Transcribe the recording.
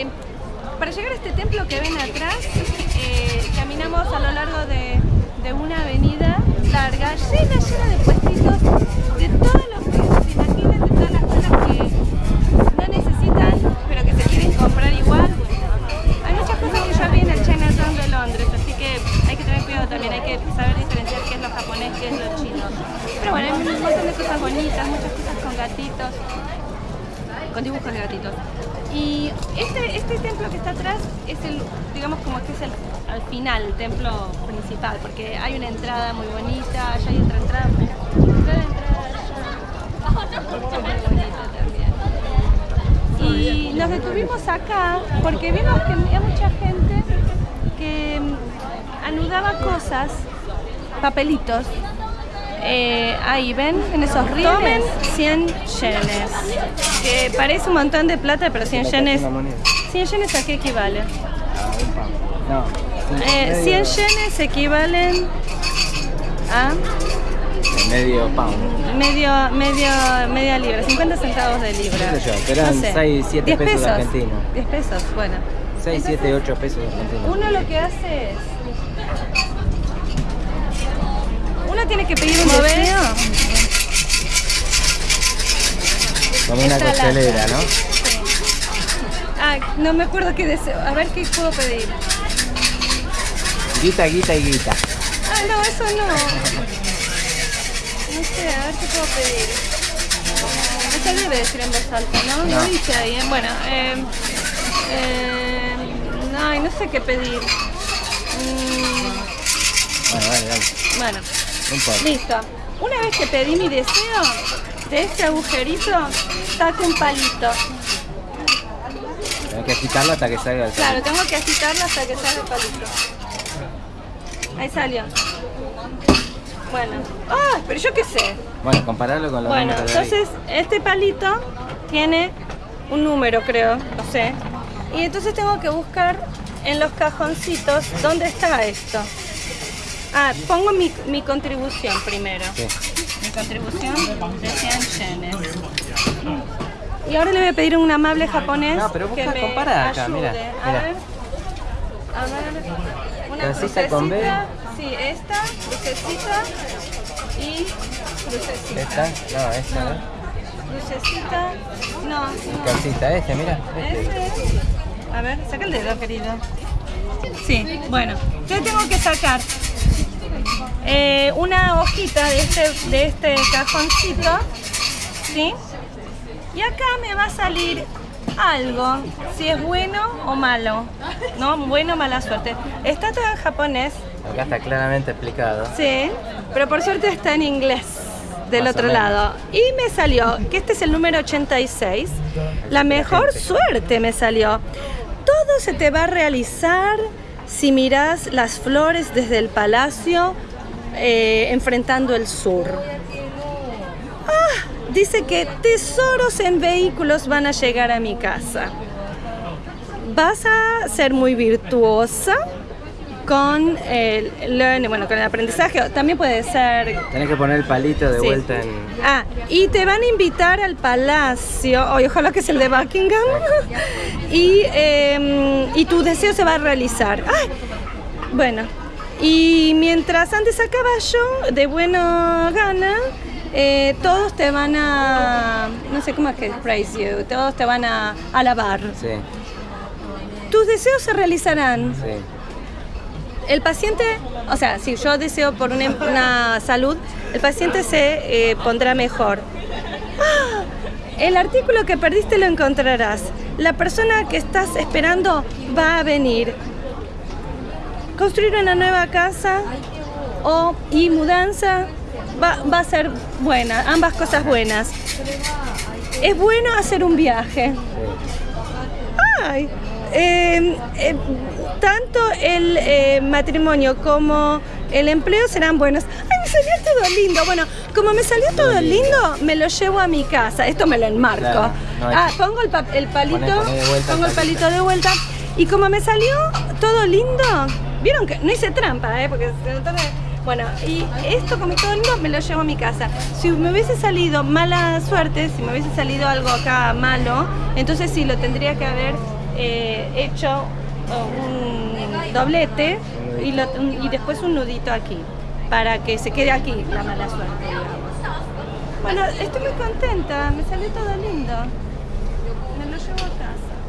Eh, para llegar a este templo que ven atrás, eh, caminamos a lo largo de, una avenida larga, llena, llena de puestitos de todos los que se de todas las cosas que no necesitan, pero que se quieren comprar igual. Hay muchas cosas que yo vi en el Chinatown de Londres, así que hay que tener cuidado también, hay que saber diferenciar qué es lo japonés, qué es lo chino. Pero bueno, hay de cosas bonitas, muchas cosas con gatitos con dibujos de gatitos. Y este, este templo que está atrás es el, digamos como que es el al final, el templo principal, porque hay una entrada muy bonita, allá hay otra entrada, mira, entrada, también. Y nos detuvimos acá porque vimos que había mucha gente que mm, anudaba cosas, papelitos, eh, ahí ven, en esos rieles. Tomen 100 yenes. Que parece un montón de plata, pero 100 yenes. Una moneda. 100 yenes a qué equivale? No. Eh, 100 yenes equivalen a Medio pound. medio, medio, media libra, 50 centavos de libra. ¿Qué sé yo? Pero eran seis, siete 10 pesos argentinos. 10 pesos, bueno. 6, 7, 8 pesos argentinos. Uno lo que hace es. Uno tiene que pedir un deseo. Como una costelera, ¿no? Ah, no me acuerdo qué deseo. A ver qué puedo pedir. Guita, guita y guita. Ah, no, eso no. No sé, a ver qué puedo pedir. Eso debe decir en voz alta, ¿no? No dice ahí. Bueno, eh, eh, no, sé qué pedir. Mm, Bueno, dale, dale. bueno, Listo. Una vez que pedí mi deseo, de este agujerito saco un palito. Hay que agitarlo hasta que salga el Claro, tengo que agitarlo hasta que salga el palito. Ahí salió. Bueno. ¡Ah! pero yo qué sé. Bueno, compararlo con los Bueno, entonces este palito tiene un número, creo, no sé. Y entonces tengo que buscar en los cajoncitos dónde está esto. Ah, pongo mi, mi contribución primero. Sí. Mi contribución de 100 yenes. Y ahora le voy a pedir a un amable japonés No, pero busca, que me acá, ayude. mira, A mira. ver. A ver. Una Crucecita con B. crucecita. Sí, esta, crucecita y crucecita. ¿Esta? No, esta, ¿no? Lucecita. No, no. Calcita, este, mira. Este. Ese. A ver, saca el dedo, querido. Sí, bueno. Yo tengo que sacar eh, una hojita de este, de este cajoncito. ¿Sí? Y acá me va a salir algo, si es bueno o malo. ¿No? Bueno o mala suerte. Está todo en japonés. Acá está claramente explicado. Sí, pero por suerte está en inglés del Más otro lado. Y me salió que este es el número 86. La mejor suerte me salió. Todo se te va a realizar si miras las flores desde el palacio eh, enfrentando el sur. Ah, dice que tesoros en vehículos van a llegar a mi casa. Vas a ser muy virtuosa con el learning, bueno, con el aprendizaje. También puede ser Tenés que poner el palito de Sí. vuelta en. Ah, y te van a invitar al palacio, ay, ojalá que es el de Buckingham, y, eh, y tu deseo se va a realizar. Ay, bueno, y mientras andes a caballo, de buena gana, eh, todos te van a, no sé cómo es que praise you, todos te van a alabar. Sí, Tus deseos se realizarán. sí. El paciente, o sea, si yo deseo por una, una salud, el paciente se eh, pondrá mejor. ¡Ah! El artículo que perdiste lo encontrarás. La persona que estás esperando va a venir. Construir una nueva casa o, y mudanza va, va a ser buena, ambas cosas buenas. Es bueno hacer un viaje. Ay, eh, eh, tanto el eh, matrimonio como el empleo serán buenos. Ay, me salió todo lindo. Bueno, como me salió todo lindo, me lo llevo a mi casa. Esto me lo enmarco. Claro, no hay ah, que- pongo el, pa- el palito, Poné- vuelta pongo el palito. de vuelta. Y como me salió todo lindo, vieron que no hice trampa, ¿eh? Porque Bueno, y esto como todo lindo me lo llevo a mi casa. Si me hubiese salido mala suerte, si me hubiese salido algo acá malo, entonces sí lo tendría que haber eh, hecho eh, un doblete y, lo, y, después un nudito aquí, para que se quede aquí la mala suerte. Bueno, estoy muy contenta, me salió todo lindo. Me lo llevo a casa.